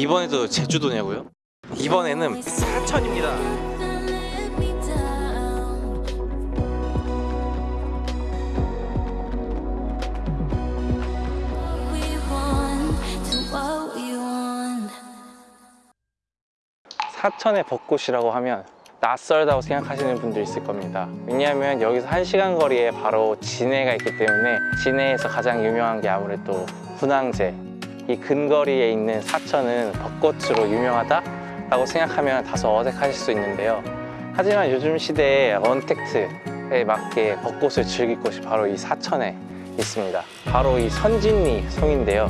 이번에도 제주도냐고요? 이번에는 사천입니다. 사천의 벚꽃이라고 하면 낯설다고 생각하시는 분들 있을 겁니다 왜냐하면 여기서 한시간 거리에 바로 진해가 있기 때문에 진해에서 가장 유명한 게 아무래도 분황제 이 근거리에 있는 사천은 벚꽃으로 유명하다라고 생각하면 다소 어색하실 수 있는데요. 하지만 요즘 시대의 언택트에 맞게 벚꽃을 즐길 곳이 바로 이 사천에 있습니다. 바로 이 선진리 성인데요.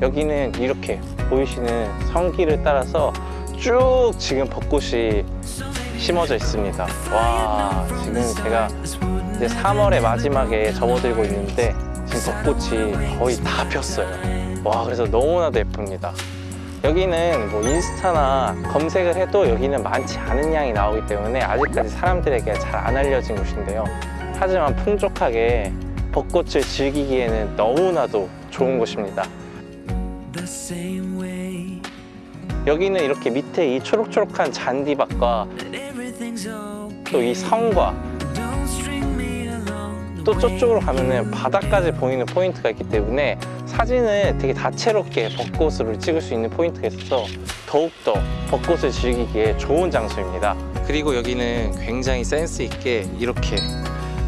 여기는 이렇게 보이시는 성길을 따라서 쭉 지금 벚꽃이 심어져 있습니다. 와, 지금 제가 이제 3월의 마지막에 접어들고 있는데 지금 벚꽃이 거의 다 폈어요. 와, 그래서 너무나도 예쁩니다. 여기는 뭐 인스타나 검색을 해도 여기는 많지 않은 양이 나오기 때문에 아직까지 사람들에게 잘 안 알려진 곳인데요. 하지만 풍족하게 벚꽃을 즐기기에는 너무나도 좋은 곳입니다. 여기는 이렇게 밑에 이 초록초록한 잔디밭과. 또 이 성과 또 저쪽으로 가면은 바다까지 보이는 포인트가 있기 때문에 사진을 되게 다채롭게 벚꽃으로 찍을 수 있는 포인트가 있어서 더욱더 벚꽃을 즐기기에 좋은 장소입니다. 그리고 여기는 굉장히 센스 있게 이렇게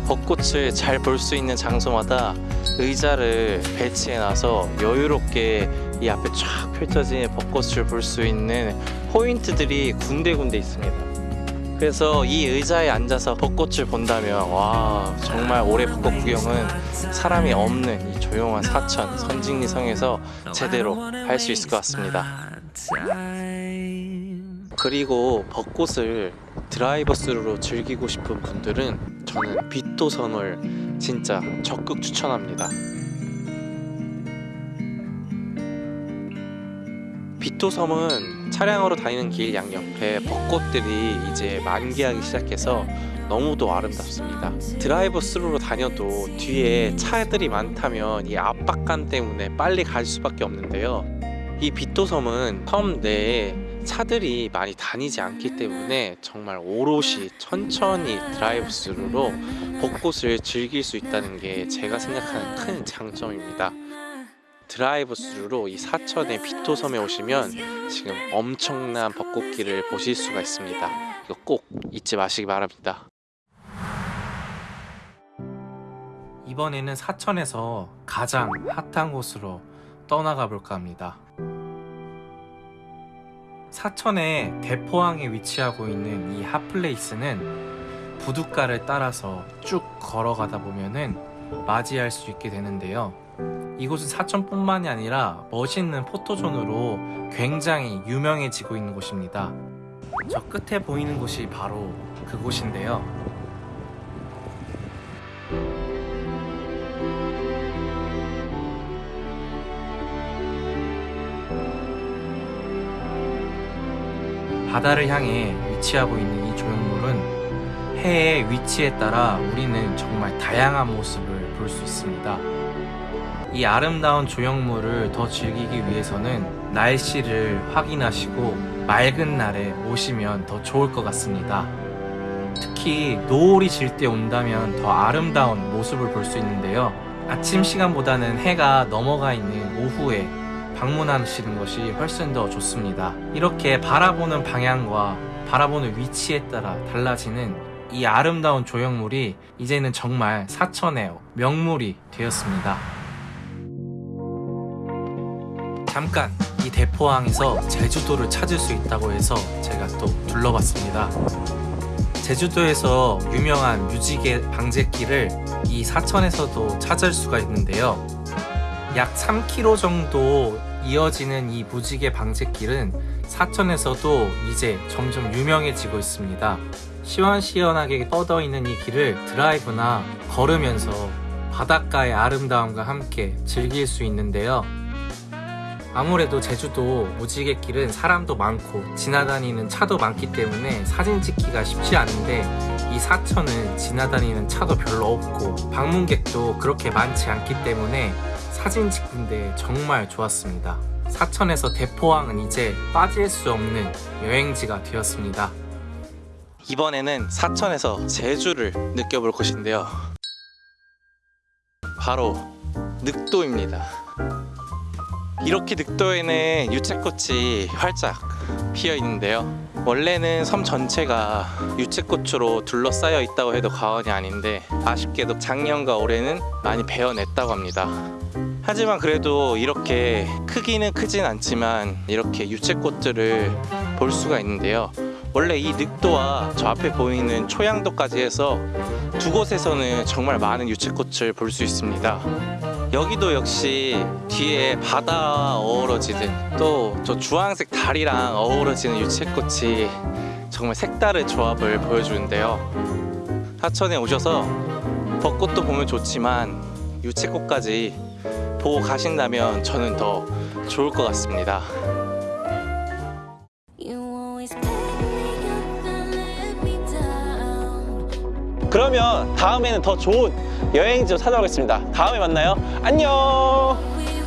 벚꽃을 잘 볼 수 있는 장소마다 의자를 배치해 놔서 여유롭게 이 앞에 쫙 펼쳐진 벚꽃을 볼 수 있는 포인트들이 군데군데 있습니다. 그래서 이 의자에 앉아서 벚꽃을 본다면 와 정말 올해 벚꽃 구경은 사람이 없는 이 조용한 사천 선진리 성에서 제대로 할 수 있을 것 같습니다. 그리고 벚꽃을 드라이버 스루로 즐기고 싶은 분들은 저는 빛도섬을 진짜 적극 추천합니다. 비토섬은 차량으로 다니는 길 양옆에 벚꽃들이 이제 만개하기 시작해서 너무도 아름답습니다. 드라이브 스루로 다녀도 뒤에 차들이 많다면 이 압박감 때문에 빨리 갈 수밖에 없는데요. 이 비토섬은 섬 내에 차들이 많이 다니지 않기 때문에 정말 오롯이 천천히 드라이브 스루로 벚꽃을 즐길 수 있다는 게 제가 생각하는 큰 장점입니다. 드라이브 스루로 이 사천의 비토섬에 오시면 지금 엄청난 벚꽃길을 보실 수가 있습니다. 이거 꼭 잊지 마시기 바랍니다. 이번에는 사천에서 가장 핫한 곳으로 떠나가 볼까 합니다. 사천의 대포항에 위치하고 있는 이 핫플레이스는 부둣가를 따라서 쭉 걸어가다 보면은 맞이할 수 있게 되는데요. 이곳은 사천뿐만이 아니라 멋있는 포토존으로 굉장히 유명해지고 있는 곳입니다. 저 끝에 보이는 곳이 바로 그곳인데요. 바다를 향해 위치하고 있는 이 조형물은 해의 위치에 따라 우리는 정말 다양한 모습을 볼 수 있습니다. 이 아름다운 조형물을 더 즐기기 위해서는 날씨를 확인하시고 맑은 날에 오시면 더 좋을 것 같습니다. 특히 노을이 질 때 온다면 더 아름다운 모습을 볼 수 있는데요. 아침 시간보다는 해가 넘어가 있는 오후에 방문하시는 것이 훨씬 더 좋습니다. 이렇게 바라보는 방향과 바라보는 위치에 따라 달라지는 이 아름다운 조형물이 이제는 정말 사천의 명물이 되었습니다. 잠깐 이 대포항에서 제주도를 찾을 수 있다고 해서 제가 또 둘러봤습니다. 제주도에서 유명한 뮤지개 방제길을 이 사천에서도 찾을 수가 있는데요. 약 3km 정도 이어지는 이 무지개 방제길은 사천에서도 이제 점점 유명해지고 있습니다. 시원시원하게 뻗어 있는 이 길을 드라이브나 걸으면서 바닷가의 아름다움과 함께 즐길 수 있는데요. 아무래도 제주도 무지개길은 사람도 많고 지나다니는 차도 많기 때문에 사진 찍기가 쉽지 않은데 이 사천은 지나다니는 차도 별로 없고 방문객도 그렇게 많지 않기 때문에 사진 찍는데 정말 좋았습니다. 사천에서 대포항은 이제 빠질 수 없는 여행지가 되었습니다. 이번에는 사천에서 제주를 느껴볼 곳인데요. 바로 늑도입니다. 이렇게 늑도에는 유채꽃이 활짝 피어 있는데요. 원래는 섬 전체가 유채꽃으로 둘러싸여 있다고 해도 과언이 아닌데 아쉽게도 작년과 올해는 많이 베어냈다고 합니다. 하지만 그래도 이렇게 크기는 크진 않지만 이렇게 유채꽃들을 볼 수가 있는데요. 원래 이 늑도와 저 앞에 보이는 초양도까지 해서 두 곳에서는 정말 많은 유채꽃을 볼 수 있습니다. 여기도 역시 뒤에 바다와 어우러지는 또 저 주황색 달이랑 어우러지는 유채꽃이 정말 색다른 조합을 보여주는데요. 하천에 오셔서 벚꽃도 보면 좋지만 유채꽃까지 보고 가신다면 저는 더 좋을 것 같습니다. 그러면 다음에는 더 좋은 여행지 로 찾아오겠습니다. 다음에 만나요. 안녕.